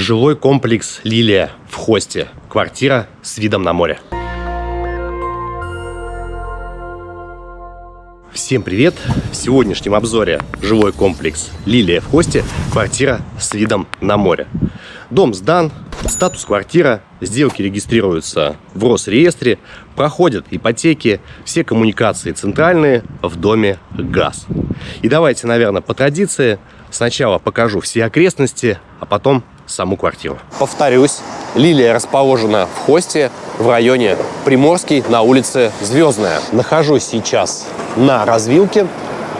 Жилой комплекс «Лилия» в Хосте. Квартира с видом на море. Всем привет! В сегодняшнем обзоре жилой комплекс «Лилия» в Хосте. Квартира с видом на море. Дом сдан, статус квартира, сделки регистрируются в Росреестре, проходят ипотеки, все коммуникации центральные, в доме газ. И давайте, наверное, по традиции сначала покажу все окрестности, а потом саму квартиру. Повторюсь, Лилия расположена в Хосте в районе Приморский на улице Звездная. Нахожусь сейчас на развилке.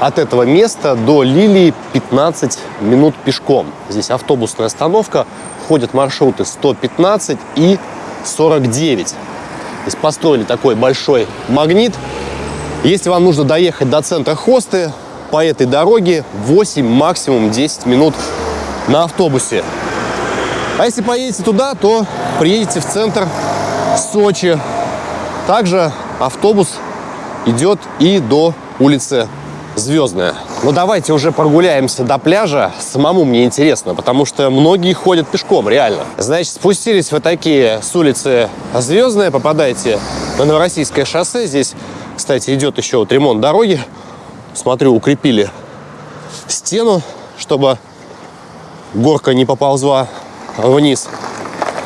От этого места до Лилии 15 минут пешком. Здесь автобусная остановка, ходят маршруты 115 и 49. Здесь построили такой большой магнит. Если вам нужно доехать до центра Хосты, по этой дороге 8, максимум 10 минут на автобусе. А если поедете туда, то приедете в центр Сочи. Также автобус идет и до улицы Звездная. Но давайте уже прогуляемся до пляжа. Самому мне интересно, потому что многие ходят пешком, реально. Значит, спустились вы такие с улицы Звездная, попадаете на Новороссийское шоссе. Здесь, кстати, идет еще вот ремонт дороги. Смотрю, укрепили стену, чтобы горка не поползла вниз.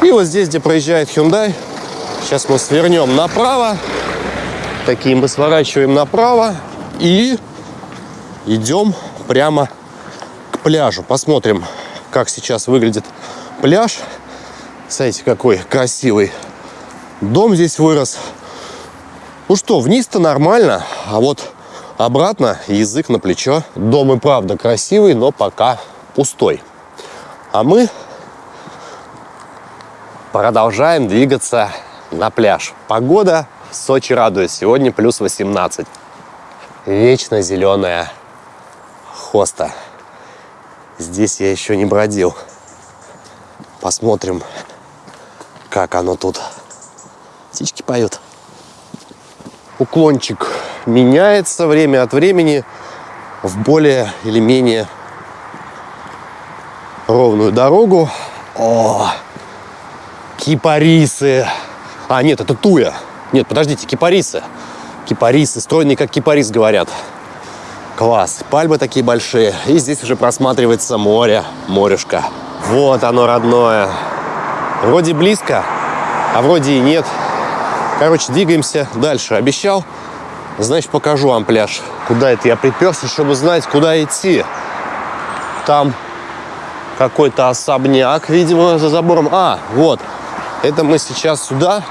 И вот здесь, где проезжает Hyundai, сейчас мы свернем направо. Такие мы сворачиваем направо и идем прямо к пляжу. Посмотрим, как сейчас выглядит пляж. Смотрите, какой красивый дом здесь вырос. Ну что, вниз-то нормально, а вот обратно язык на плечо. Дом и правда красивый, но пока пустой. А мы Продолжаем двигаться на пляж. Погода в Сочи радует. Сегодня плюс 18. Вечно зеленая хоста. Здесь я еще не бродил. Посмотрим, как оно тут. Птички поют. Уклончик меняется время от времени в более или менее ровную дорогу. О, Кипарисы. А, нет, это туя. Нет, подождите, кипарисы. Кипарисы, стройные как кипарис, говорят. Класс. Пальмы такие большие. И здесь уже просматривается море, морюшка. Вот оно, родное. Вроде близко, а вроде и нет. Короче, двигаемся дальше. Обещал, значит, покажу вам пляж. Куда это я приперся, чтобы знать, куда идти. Там какой-то особняк, видимо, за забором. А, вот, это мы сейчас сюда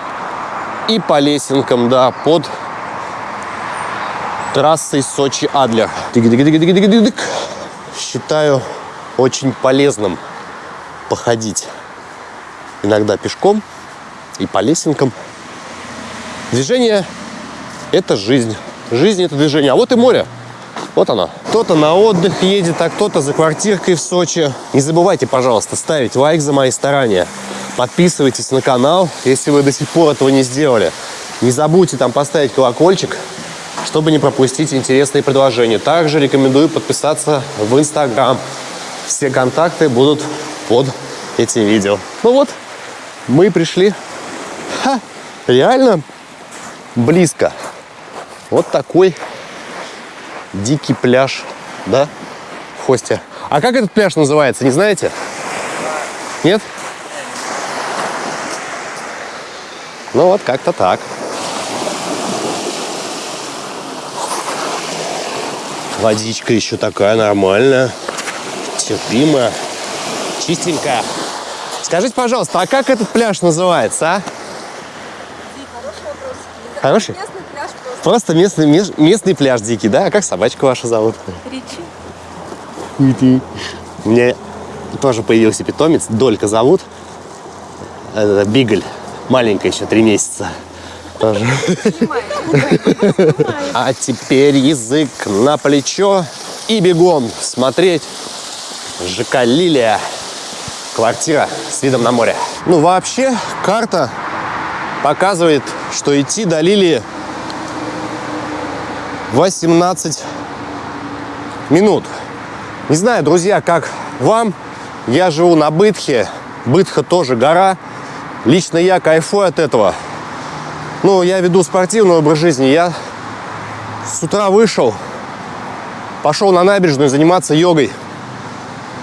и по лесенкам, да, под трассой Сочи-Адлер. Считаю очень полезным походить иногда пешком и по лесенкам. Движение – это жизнь. Жизнь – это движение. А вот и море. Вот оно. Кто-то на отдых едет, а кто-то за квартиркой в Сочи. Не забывайте, пожалуйста, ставить лайк за мои старания. Подписывайтесь на канал, если вы до сих пор этого не сделали. Не забудьте там поставить колокольчик, чтобы не пропустить интересные предложения. Также рекомендую подписаться в Инстаграм. Все контакты будут под этим видео. Ну вот, мы пришли. Ха, реально близко. Вот такой дикий пляж, да, в Хосте. А как этот пляж называется, не знаете? Нет? Ну вот как-то так. Водичка еще такая нормальная, терпимая, чистенькая. Скажите, пожалуйста, а как этот пляж называется, а? Хороший? Местный пляж просто. Просто местный, местный пляж дикий, да? А как собачка ваша зовут? Ричи. Ричи. У меня тоже появился питомец, Долька зовут. Это Бигль. Маленькая еще, три месяца. Тоже. А теперь язык на плечо и бегом смотреть ЖК «Лилия». Квартира с видом на море. Ну, вообще, карта показывает, что идти до Лилии 18 минут. Не знаю, друзья, как вам. Я живу на Бытхе, Бытха тоже гора. Лично я кайфую от этого. Ну, я веду спортивный образ жизни. Я с утра вышел, пошел на набережную заниматься йогой.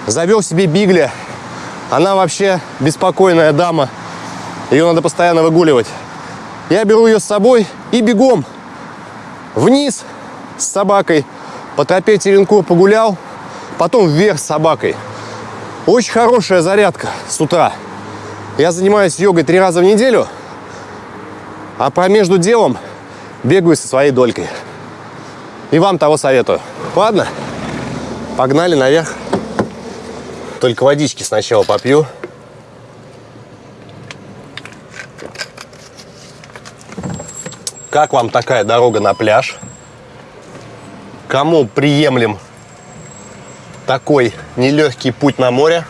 Завел себе бигля. Она вообще беспокойная дама. Ее надо постоянно выгуливать. Я беру ее с собой и бегом вниз с собакой. По тропе Теренкур погулял, потом вверх с собакой. Очень хорошая зарядка с утра. Я занимаюсь йогой три раза в неделю, а по между делом бегаю со своей долькой. И вам того советую. Ладно, погнали наверх. Только водички сначала попью. Как вам такая дорога на пляж? Кому приемлем такой нелегкий путь на море?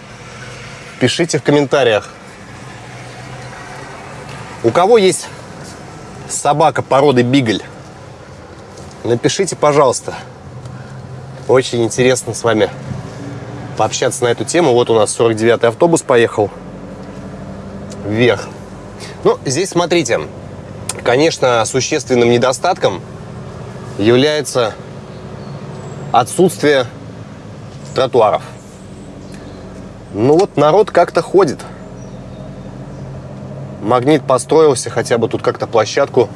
Пишите в комментариях. У кого есть собака породы бигль? Напишите, пожалуйста. Очень интересно с вами пообщаться на эту тему. Вот у нас 49-й автобус поехал вверх. Ну, здесь смотрите, Конечно, существенным недостатком является отсутствие тротуаров. Ну вот народ как-то ходит. Магнит построился, хотя бы тут как-то площадку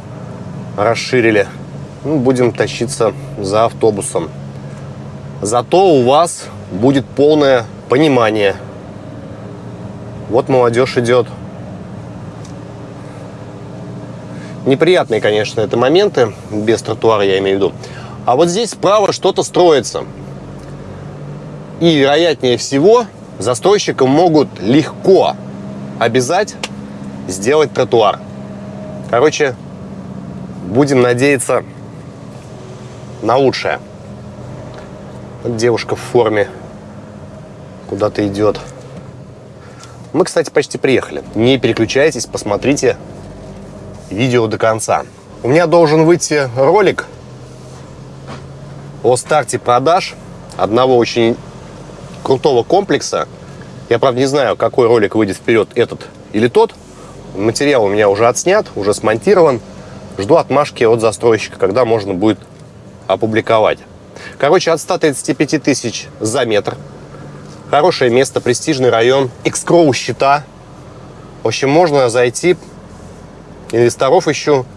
расширили. Ну, будем тащиться за автобусом. Зато у вас будет полное понимание. Вот молодежь идет. Неприятные, конечно, это моменты, без тротуара я имею в виду. А вот здесь справа что-то строится. И, вероятнее всего, застройщикам могут легко обязать сделать тротуар. Короче, будем надеяться на лучшее. Вот девушка в форме куда-то идет. Мы, кстати, почти приехали. Не переключайтесь, посмотрите видео до конца. У меня должен выйти ролик о старте продаж одного очень крутого комплекса. Я, правда, не знаю, какой ролик выйдет вперед, этот или тот. Материал у меня уже отснят, уже смонтирован. Жду отмашки от застройщика, когда можно будет опубликовать. Короче, от 135 тысяч за метр. Хорошее место, престижный район. Экскроу счета. В общем, можно зайти, инвесторов ищу.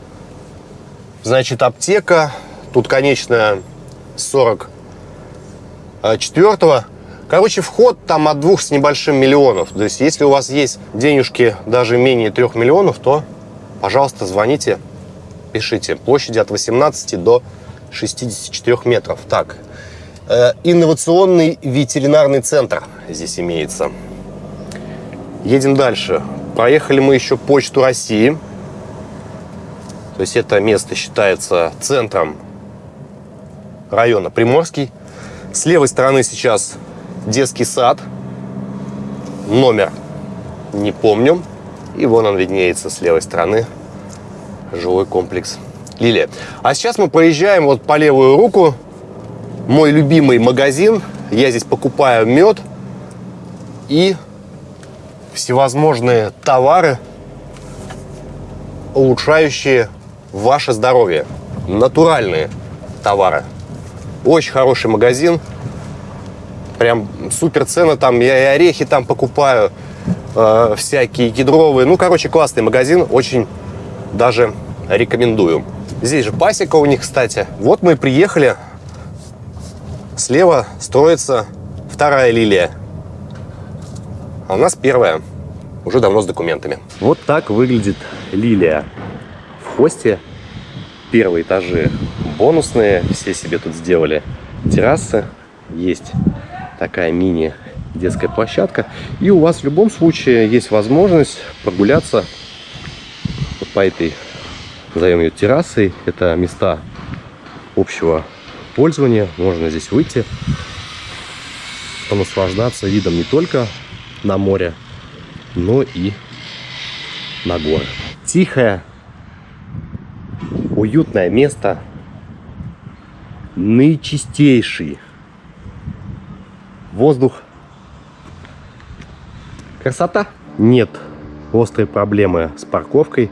Значит, аптека. Тут, конечно, 44-го. Короче, вход там от двух с небольшим миллионов. То есть, если у вас есть денежки даже менее трех миллионов, то, пожалуйста, звоните, пишите. Площади от 18 до 64 метров. Так, э, инновационный ветеринарный центр здесь имеется. Едем дальше. Проехали мы еще Почту России. То есть это место считается центром района Приморский. С левой стороны сейчас детский сад. Номер не помню. И вон он виднеется с левой стороны. Жилой комплекс Лилия. А сейчас мы проезжаем вот по левую руку. Мой любимый магазин. Я здесь покупаю мед и всевозможные товары, улучшающие ваше здоровье. Натуральные товары. Очень хороший магазин. Прям супер цены там. Я и орехи там покупаю. Э, всякие кедровые. Ну, короче, классный магазин. Очень даже рекомендую. Здесь же пасека у них, кстати. Вот мы и приехали. Слева строится вторая лилия. А у нас первая. Уже давно с документами. Вот так выглядит лилия хосте. Первые этажи бонусные, все себе тут сделали террасы. Есть такая мини детская площадка. И у вас в любом случае есть возможность прогуляться вот по этой, назовем ее террасой. Это места общего пользования. Можно здесь выйти, понаслаждаться видом не только на море, но и на горы. Тихая, уютное место, наичистейший воздух. Красота! нет острой проблемы с парковкой.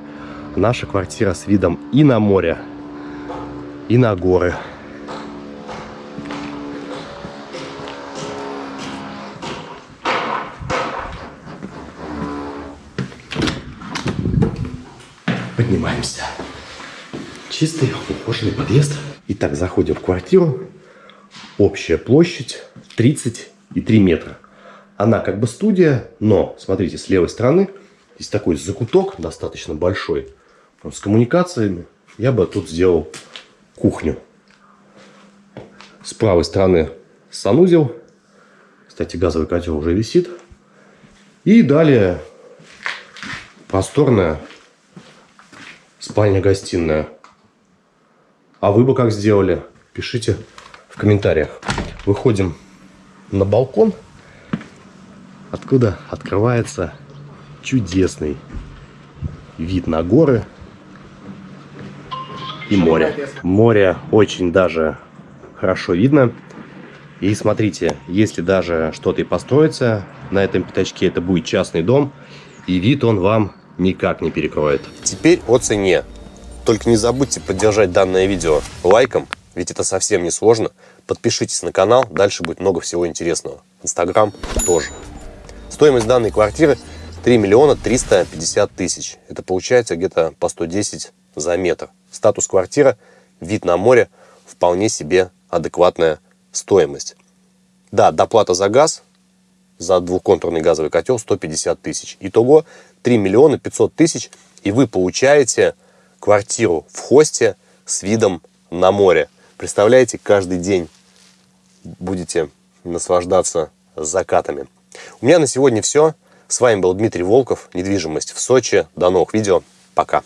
Наша квартира с видом и на море, и на горы. Поднимаемся. Чистый, ухоженный подъезд. Итак, заходим в квартиру. Общая площадь 33 метра. Она как бы студия, но, смотрите, с левой стороны здесь такой закуток достаточно большой. С коммуникациями я бы тут сделал кухню. С правой стороны санузел. Кстати, газовый котел уже висит. И далее просторная спальня-гостиная. А вы бы как сделали? Пишите в комментариях. Выходим на балкон, откуда открывается чудесный вид на горы и море. Море очень даже хорошо видно. И смотрите, если даже что-то и построится на этом пятачке, это будет частный дом, и вид он вам никак не перекроет. Теперь о цене. Только не забудьте поддержать данное видео лайком, ведь это совсем не сложно. Подпишитесь на канал, дальше будет много всего интересного. Инстаграм тоже. Стоимость данной квартиры 3 миллиона 350 тысяч. Это получается где-то по 110 за метр. Статус квартира, вид на море, вполне себе адекватная стоимость. Да, доплата за газ, за двухконтурный газовый котел 150 тысяч. Итого 3 миллиона 500 тысяч, и вы получаете квартиру в хосте с видом на море. Представляете, каждый день будете наслаждаться закатами. У меня на сегодня все. С вами был Дмитрий Волков, недвижимость в Сочи. До новых видео. Пока.